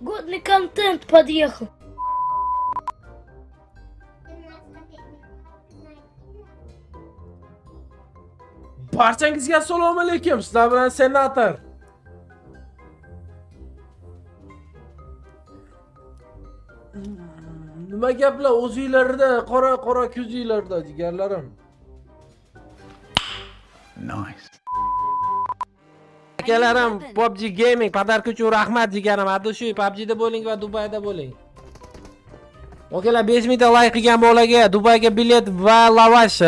Годный контент подъехал. barchangizga assalomu alaykum sizlar bilan senator nima gaplar o'zinglarda qora qora ko'zinglarda jigarlarim Nice. Akalarim PUBG Gaming podarka uchun rahmat jigarim adushu PUBGda bo'ling va Dubayda bo'ling Okalar 5 mingta layk qilgan bolaga Dubayga bilet va lavash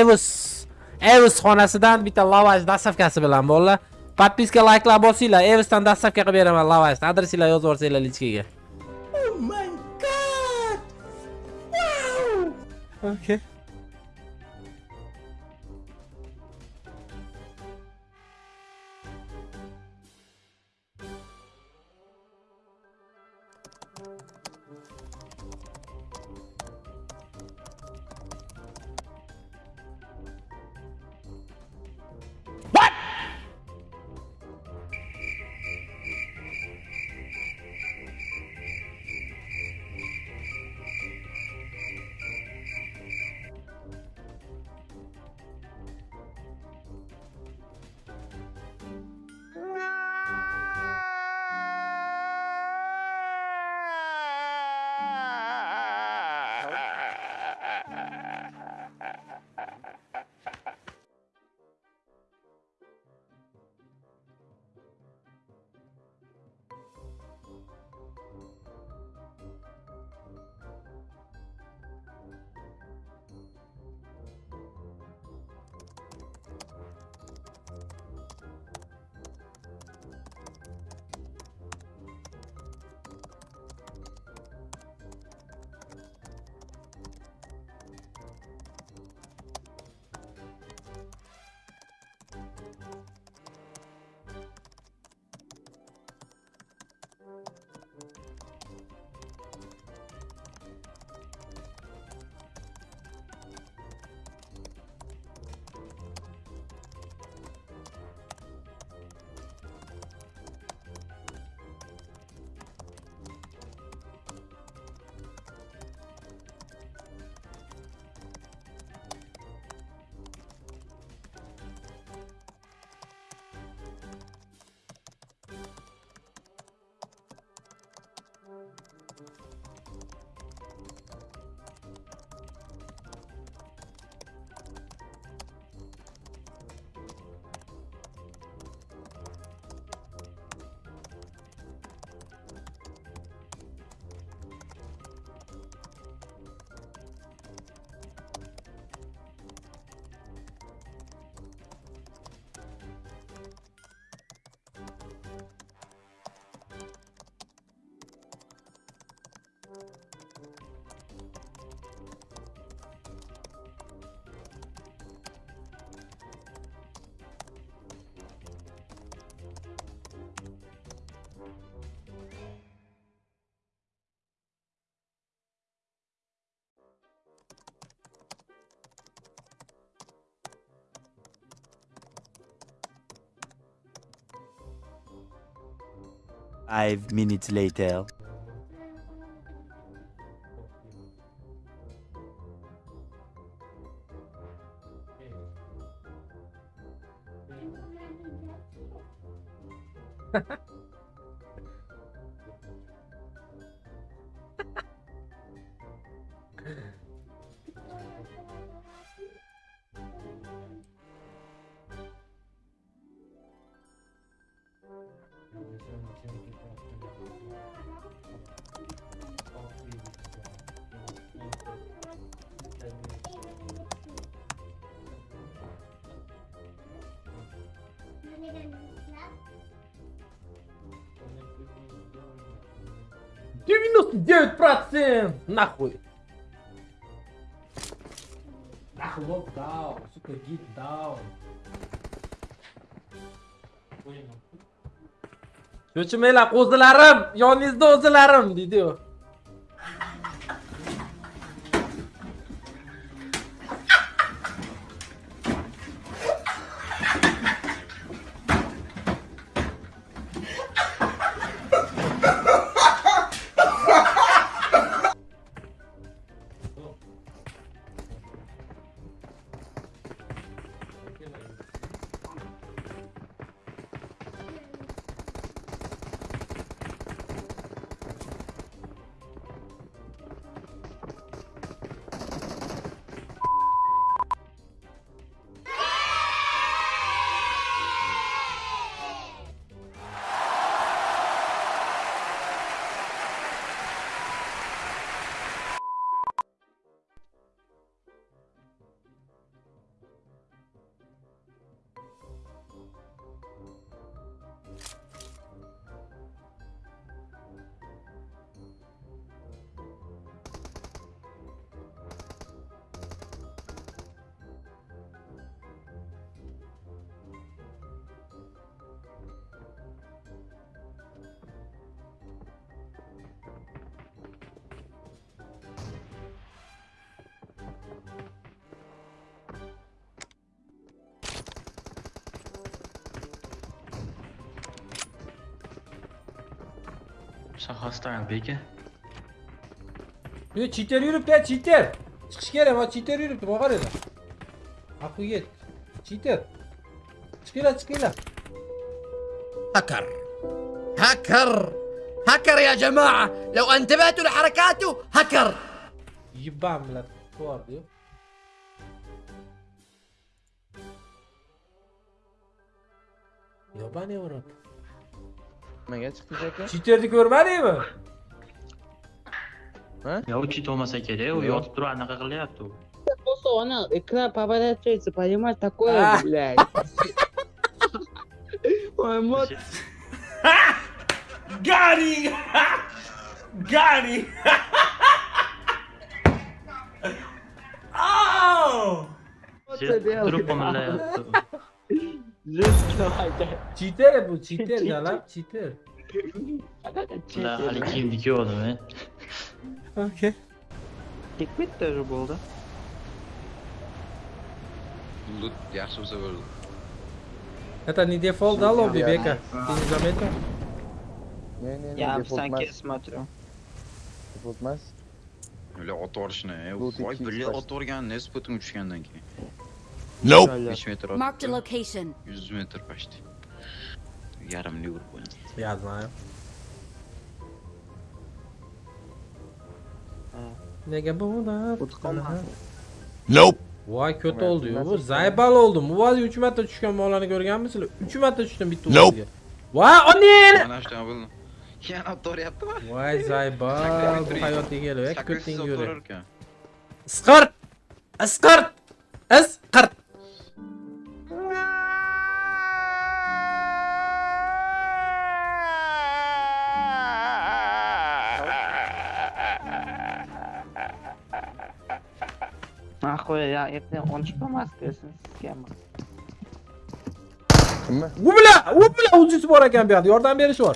Evis Evis xonasidan bitta lavash dastavkasi bilan bolalar podpiska layklar bosinglar Evisdan dastavka qilib beraman lavash adresinglar yozib yuborsanglar lichkaga Oh my god! Wow! Okay. Five minutes later. девяносто девять процентов нахуй. Нахуй локдаун сука гит даун cho'chimanglar qo'zilarim yoningizda o'zilarim deydiyu shahosda beka yo chiter yuribdi chiter chiqish kerak man chiter yuribdi boqar edi aquyet chiter chiqinglar chiqinglar hacker hacker hacker يا جماعة لو انتبهتوا لحركاته هكر يبا عملت كوار ديو ياباني اوروبا Nimaga chiqdingiz aka? Cheaterni ko'rmadingmi? Ya u chit olmasa kerak, u yotib turib anaqa qilyapti u. Просто она экран поворачивается, понимаешь, такое, блядь. Ой, мот, Gani! Gani! oh! Turib qimirlayapti. u. жестко, блядь. Cheater bu, cheater galab, cheater. Ular hali kiyimni kiyordimi? Okay. Liquid тоже был, да? Lut yaxshi bo'lsa bo'ldi. Это не дефолт, да, лобби, Бека? Ты не заметил? Ne ne ne Я в default санке emas, смотрю. default emas. Ular ot yorishni, Lut voy ikki birga yuz ot Nope. 5 metr ot. Marked a location. 100 metr почти. Yarimni urib qo'ygan. Я знаю. Nega bu Вот команда. Nope. Voy ko'ta Nima, oldi-yu. Bu nasıl- zaybal oldim. Muvazi 3 marta tushgan molani ko'rganmisizlar? 3 marta tushdim bitta Nope. o'ziga. Voy, oneni! Mana shu bo'ldi. Yana ot yoryaptimi? Voy zaybal, bu hayotga kelib, ko'ting ko'ring. ekan. Isqirt! Isqirt! Isqirt! Нахуй, я это он же по маске схема. Kimmi? U bilan, u bilan uzisi bor ekan bu yoqda. Yordam berish bor.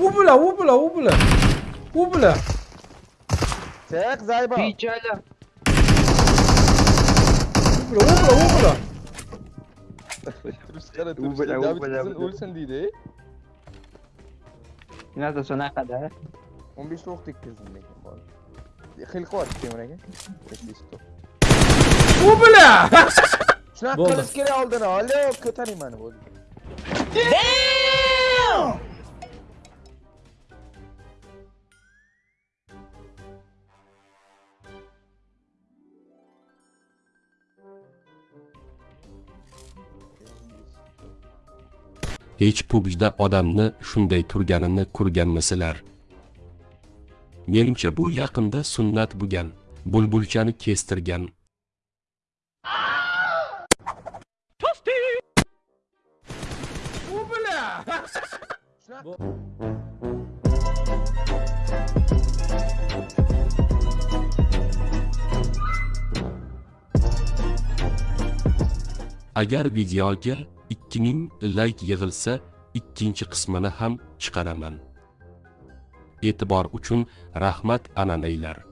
U bilan, u bilan, u bilan. U bilan. Chiq Zayba. Печаля. U bilan, u bilan, u bilan. Turib chiqadi, U turib bilan, chiqadi. u David bilan, qizin u bilan. o'lsin deydi. Надо сюда, да? 15 ta o'q tekkizdim lekin Aka. 15 ta. U bilan. Shunaqa qilish kerak oldin. Alo, ko'taring mani bo'ldi. hech pubgda odamni shunday turganini ko'rganmisilar menimcha bu yaqinda sunnat bo'lgan bulbulchani kestirgan. U bilan. Shunaqa agar videoga 2000 layk yig'ilsa ikkinchi qismini ham chiqaraman e'tibor uchun rahmat ananaylar.